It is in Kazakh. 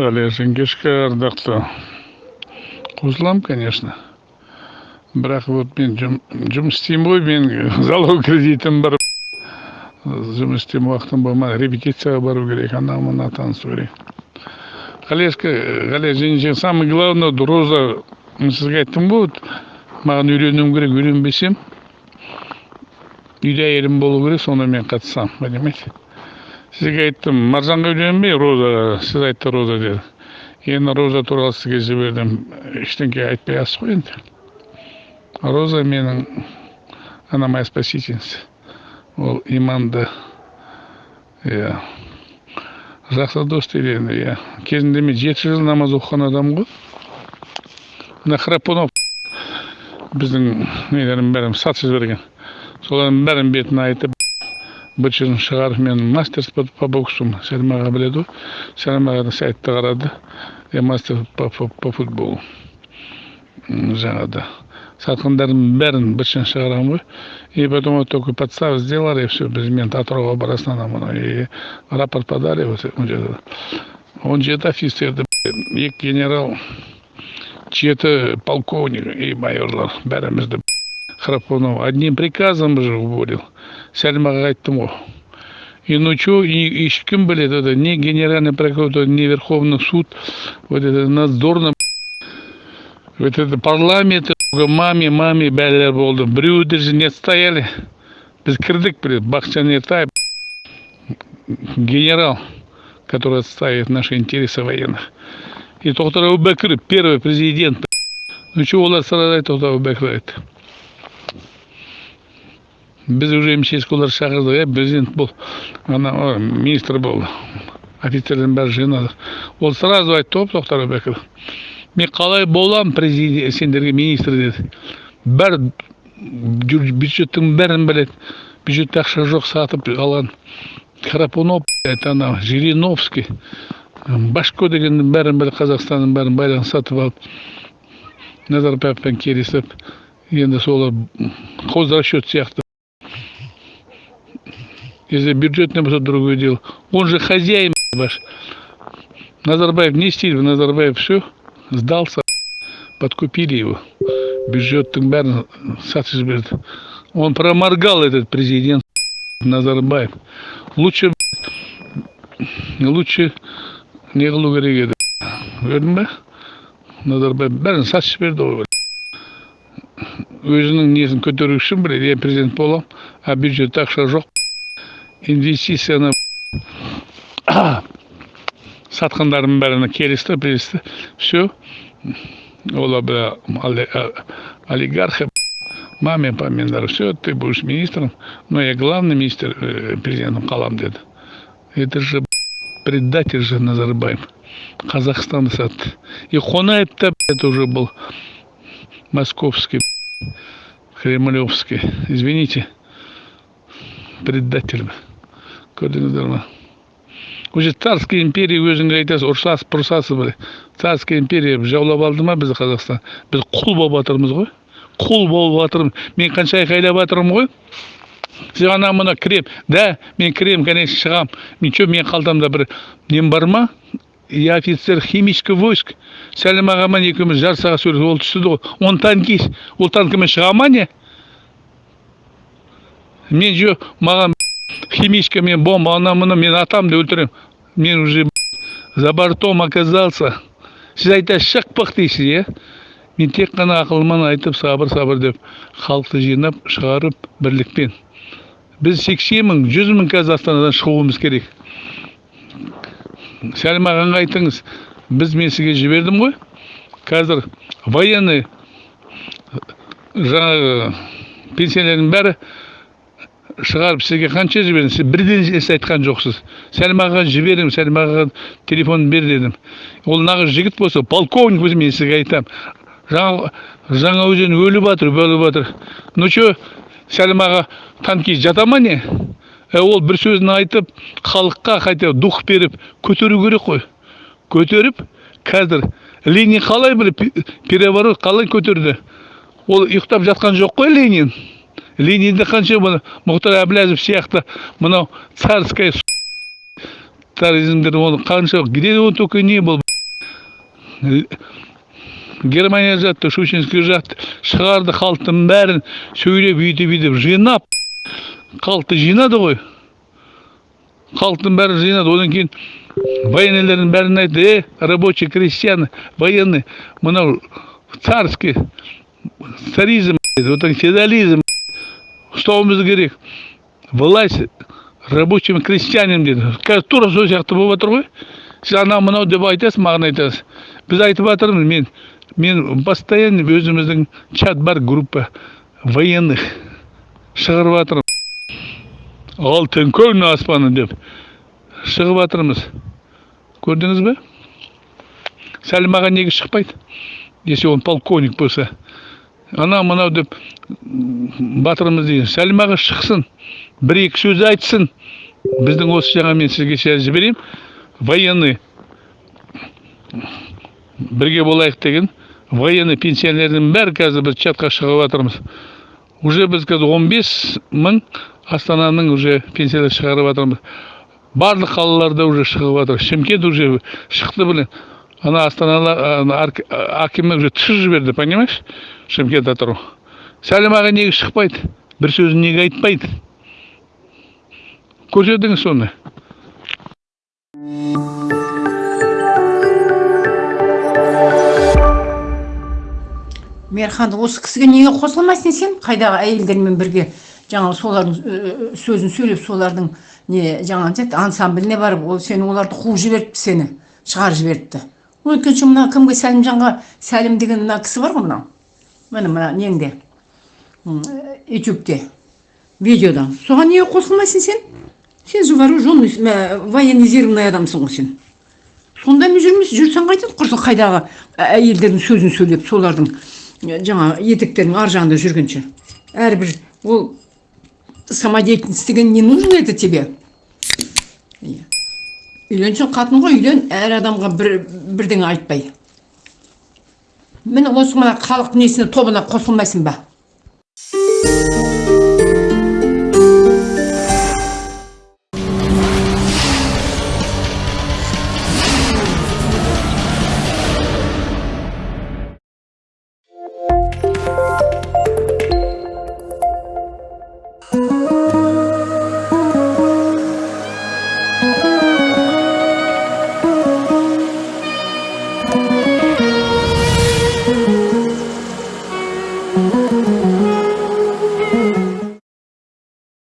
қалайсың кешкі ардақты қосыламын конечно. Бірақ вот мен жұм, жұмыс істеймін ғой мен залог кредитім бар. Жұмыс істейтін уақытым болмады репетицияға бару керек ана мына танысу керек. Қалешка қалай жеңеше самое главное роза мен сізге айттым ғой маған үйленуім керек үйленбесем үйде әйелім болу керек сонда мен қатысамын понимаете? Сізге айттым маржанға үйленбей розаға сіз айтты роза деді. Енді роза туралы сізге жібердім. Ештеңе айтпай аласыз ғой енді. Роза менің она моя спасительница. Ол иманды иә жақсы дос дейді енді иә. Кезінде мен жеті жыл намаз оқыған адаммын ғой. Мына храпунов біздің нелердің бәрін сатып жіберген. Солардың бәрін бетін айтып бытшын шығарып мен мастер по, боксу сәлім аға біледі. Ғой сәлім ағаның сайтты қарады. Я мастер по, футболу. Жаңағыда сатқандардың бәрін бытшын шығарамын ғой. И потом вот только подставу сделали и все без мен атырауға барасың ана мына и рапорт подали вот он жерде он жеті офицерді екі генерал жеті полковник и майорлар бәрімізді храпунов одним приказом же уволил сәлім ағаға айттым ғой и ну что и ешкім біледі это не генеральный прокуратура не верховный суд вот это надзорный вот это парламент маме маме бәрілер болды біреуі даже не стояли біз кірдік бір бақытжан ертаев генерал который отстаивает наши интересы военных и тоқтар әубәкіров первый президент ну что олар сразу айтты тоқтар әубәкіров айтты Біз уже мчске олар шақырдық иә президент бол ана министр бол офицерлердің бәрін жинадық ол сразу айтты ғой тоқтар әубәкіров мен қалай боламын президент сендерге министр деді бәрі бюджеттің бәрін біледі бюджетте ақша жоқ сатып алған храпунов это ана жириновский башко дегеннің бәрін біледі қазақстанның бәрін байлығын сатып алып назарбаевпен келісіп енді солар хозрасчет сияқты если бюджетный болса другое дело он же хозяин ваш Назарбаев не стиль, Назарбаев все сдался, подкупили его. Бюджеттің бәрін сатып жіберді. Он проморгал этот президент Назарбаев. Лучше лучше не қылу керек еді. Көрдің бе? Назарбаев бәрін сатып жіберді ғой. Өзінің несін көтеру үшін біледі, я президент боламын, а бюджетте ақша жоқ. Инвестицияны сатқандардың бәріне келісті келісті все олар бля оли- а- олигархи маме памендер все ты будешь министром но я главный министр э, президентом қаламын деді это же предатель же назарбаев қазақстанды сатты и қонаев та это уже был московский кремлевский извините предатель көрдіңіздер ма уже царская империя өзіңе айтасыз пұрсасыз бір царская империя жаулап алды ма бізді қазақстан? Біз құл болып жатырмыз ғой. Құл болып жатырмыз. Мен қанша айқайлап жатырмын ғой. Сіз ана мына кірем да мен кірем конечно шығамын мен че менің қалтамда бір. Нем бар ма? Я офицер химический войск. Сәлім ағамен екеуміз жарысаға сөйлесіп ол түсті ғой. Он танкист. Ол танкімен шыға ма не? Мен же маған химичка мен бомба ана мына мен атамды өлтіремін мен уже за бортом оказался. Сіз айтасыз шықпық дейсіз иә мен тек қана ақылмен айтып сабыр сабыр деп халықты жинап шығарып бірлікпен. Біз сексен мың жүз мың қазір астанадан шығуымыз керек. Сәлім ағаңа айтыңыз біз мен сізге жібердім ғой. Қазір военный жаңағы пенсионердің бәрі шығарып сізге қанша жібердім? Сіз бірден іс айтқан жоқсыз. Сәлім ағаға жібердім сәлім ағаға телефон бер дедім. Ол нағыз жігіт болса полковник болса мен сізге айтамын жаңа жаңа өзен өліп жатыр өліп жатыр ну че сәлім аға танкист жата ма не? Ә, ол бір сөзін айтып халыққа хотя дух беріп көтеру керек қой. Көтеріп қазір ленин қалай бір пе- переворот қалай көтерді? Ол ұйықтап жатқан жоқ қой ленин. Ленинді қанша мына мұхтар әбіләзов сияқты мынау царская таризмдер оны қанша где он только не был германия жатты щучинский жатты шығарды халықтың бәрін сөйлеп үйтіп бүйтіп жинап халықты жинады ғой. Халықтың бәрін жинады. Одан кейін военныйлардың бәрін айтты е рабочий крестьян военный мынау царский царизм одан ұстауымыз керек власть рабочим крестьянам деді қазір тура сол сияқты болып жатыр ғой сіз анау мынау деп айтасыз маған айтасыз біз айтып жатырмыз мен мен постоянно өзіміздің чат бар группа военных. Шығарып жатырмын алтын күн аспаны деп шығып жатырмыз көрдіңіз бе? Сәлім аға неге шықпайды? Если он полковник болса. Анау мынау деп батырымыз деген сәлім аға шықсын бір екі сөз айтсын біздің осы жаңа мен сізге сейчас жіберемін военный бірге болайық деген военный пенсионердің бәрі қазір біз чатқа шығып жатырмыз уже біз қазір 15 мың астананың уже пенсиялар шығарып жатырмыз. Барлық қалаларда уже шығып жатыр. Шымкент уже шықты блин. Ана астаналар ана арк- акимі уже түсіріп жіберді понимаешь? Шымкент атырау сәлім аға неге шықпайды? Бір сөзін неге айтпайды? Көрсетіңіз соны. Мейірхан осы кісіге неге қосылмайсың сен? Қайдағы әйелдермен бірге жаңағы солардың э, сөзін сөйлеп солардың не жаңағы ансамбліне барып ол сені оларды қуып жіберіпті сені шығарып жіберіпті. Өткенше мына кімге сәлімжанға сәлім деген мына кісі бар ғой мынау? Міне мына неңде? М, ютубте. Видеода соған неге қосылмайсың сен? Сен же вооруженный военизированный адамсың ғой сен. Сондаймен жүрмес жүрсең қайтеді құрсын қайдағы әйелдердің сөзін сөйлеп солардың ә, жаңа етектерінің ар жағында жүргенше. Әрбір ол самодеятельность деген не нужно это тебе. Үйленсең қатын ғой үйлен әр адамға бір бірдеңе айтпай. Міне осы мына халық несіне тобына қосылмайсың ба?